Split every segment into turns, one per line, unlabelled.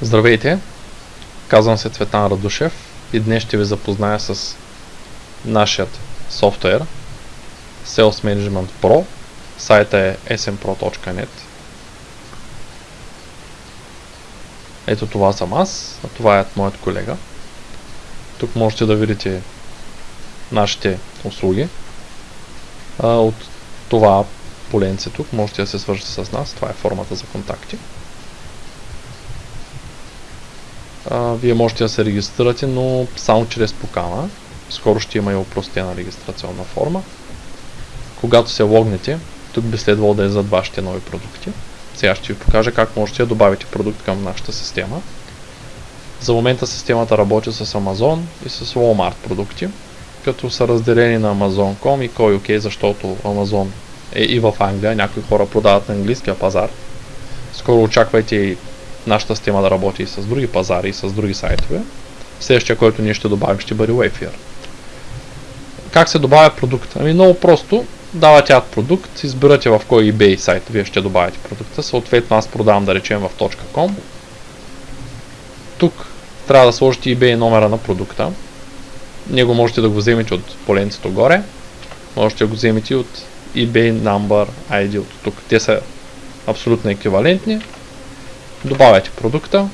Здравейте! Казвам се Цветан Радушев и днес ще ви запозная с нашият софтуер Sales Management Pro. Сайта е smpro.net Ето това съм аз, а това е моят колега. Тук можете да видите нашите услуги. От това поленце тук можете да се свържете с нас. Това е формата за контакти. Вие можете да се регистрирате, но само чрез покана. Скоро ще има и упростена регистрационна форма. Когато се логнете, тук би следвало да е зад вашите нови продукти. Сега ще ви покажа как можете да добавите продукт към нашата система. За момента системата работи с Amazon и с Walmart продукти, като са разделени на Amazon.com и CoyOK, защото Amazon е и в Англия. Някои хора продават на английския пазар. Скоро очаквайте и нашата система да работи и с други пазари, и с други сайтове. Следващия, който ние ще добавим, ще бъде Wayfair. Как се добавя продукт? Ами много просто. Давате ад продукт, избирате в кой eBay сайт вие ще добавите продукта. Съответно аз продавам да речем в .com. Тук трябва да сложите eBay номера на продукта. Него можете да го вземете от поленцето горе. Можете да го вземете от eBay number ID от тук. Те са абсолютно еквивалентни добавяте продукта,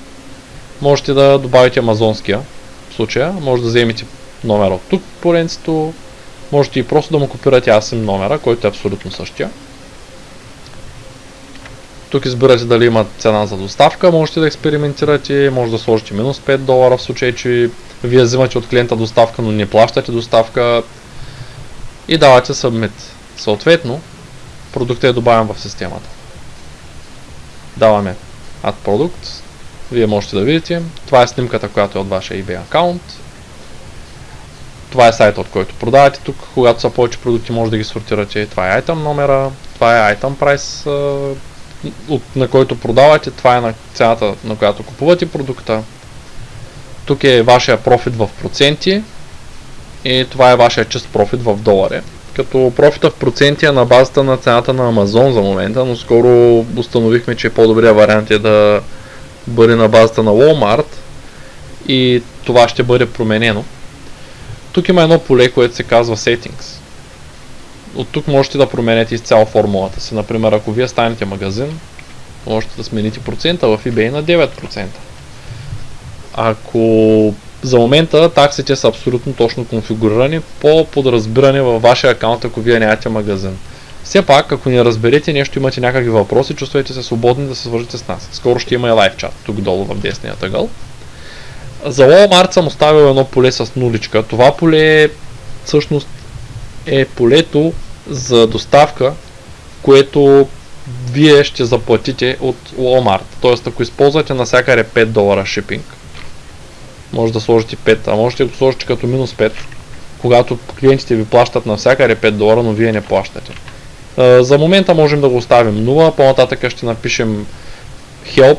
можете да добавите амазонския в случая, може да вземете номера от тук поленцето, можете и просто да му копирате ASIM номера, който е абсолютно същия. Тук избирате дали има цена за доставка, можете да експериментирате, може да сложите минус 5 долара в случай, че вие взимате от клиента доставка, но не плащате доставка и давате Submit. Съответно, продуктът е добавен в системата. Даваме Add Product. Вие можете да видите. Това е снимката, която е от вашия eBay аккаунт. Това е сайта, от който продавате тук. Когато са повече продукти, може да ги сортирате. Това е item номера, това е item price, на който продавате. Това е на цената, на която купувате продукта. Тук е вашия профит в проценти и това е вашия чист профит в долари като профита в проценти е на базата на цената на Amazon за момента, но скоро установихме, че по-добрият вариант е да бъде на базата на Walmart и това ще бъде променено. Тук има едно поле, което се казва Settings. От тук можете да променете изцяло формулата си. Например, ако вие станете магазин, можете да смените процента в eBay на 9%. Ако за момента таксите са абсолютно точно конфигурирани по подразбиране във вашия акаунт, ако вие нямате магазин. Все пак, ако не разберете нещо, имате някакви въпроси, чувствайте се свободни да се свържете с нас. Скоро ще има и лайв чат, тук долу в десния тъгъл. За Walmart съм оставил едно поле с нуличка. Това поле всъщност е полето за доставка, което вие ще заплатите от Walmart. Тоест, ако използвате навсякъде 5 долара шипинг, може да сложите 5, а можете да го сложите като минус 5, когато клиентите ви плащат навсякъде 5 долара, но вие не плащате. За момента можем да го оставим 0, по-нататък ще напишем help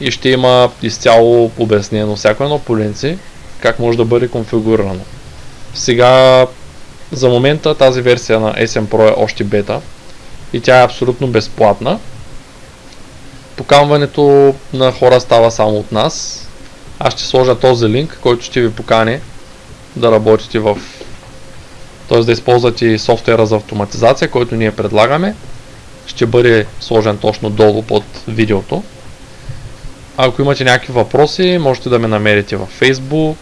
и ще има изцяло обяснено всяко едно поленци как може да бъде конфигурирано. Сега за момента тази версия на SM Pro е още бета и тя е абсолютно безплатна. Покамването на хора става само от нас аз ще сложа този линк, който ще ви покани да работите в т.е. да използвате софтуера за автоматизация, който ние предлагаме. Ще бъде сложен точно долу под видеото. Ако имате някакви въпроси, можете да ме намерите във Facebook.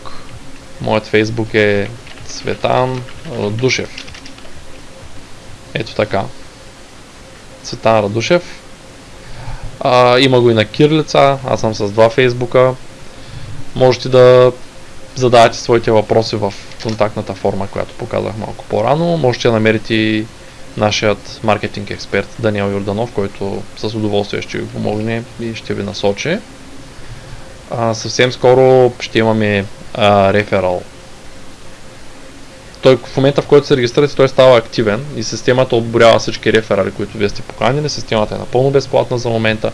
Моят Facebook е Цветан Радушев. Ето така. Цветан Радушев. А, има го и на Кирлица. Аз съм с два фейсбука можете да задавате своите въпроси в контактната форма, която показах малко по-рано. Можете да намерите и нашият маркетинг експерт Даниел Йорданов, който с удоволствие ще ви помогне и ще ви насочи. А, съвсем скоро ще имаме а, реферал. Той в момента в който се регистрирате, той става активен и системата отборява всички реферали, които вие сте поканили. Системата е напълно безплатна за момента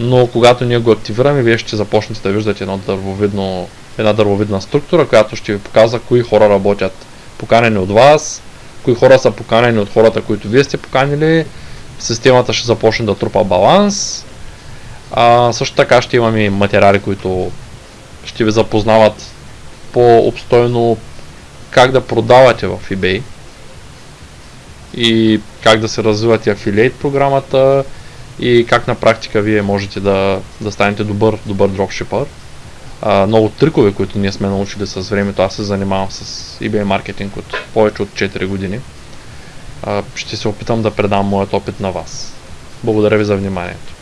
но когато ние го активираме, вие ще започнете да виждате едно дървовидно, една дървовидна структура, която ще ви показва кои хора работят поканени от вас, кои хора са поканени от хората, които вие сте поканили, системата ще започне да трупа баланс, А, също така ще имаме материали, които ще ви запознават по-обстойно как да продавате в eBay и как да се развивате афилиейт програмата и как на практика вие можете да, да станете добър, добър дропшипър. А, много трикове, които ние сме научили с времето. Аз се занимавам с eBay маркетинг от повече от 4 години. А, ще се опитам да предам моят опит на вас. Благодаря ви за вниманието.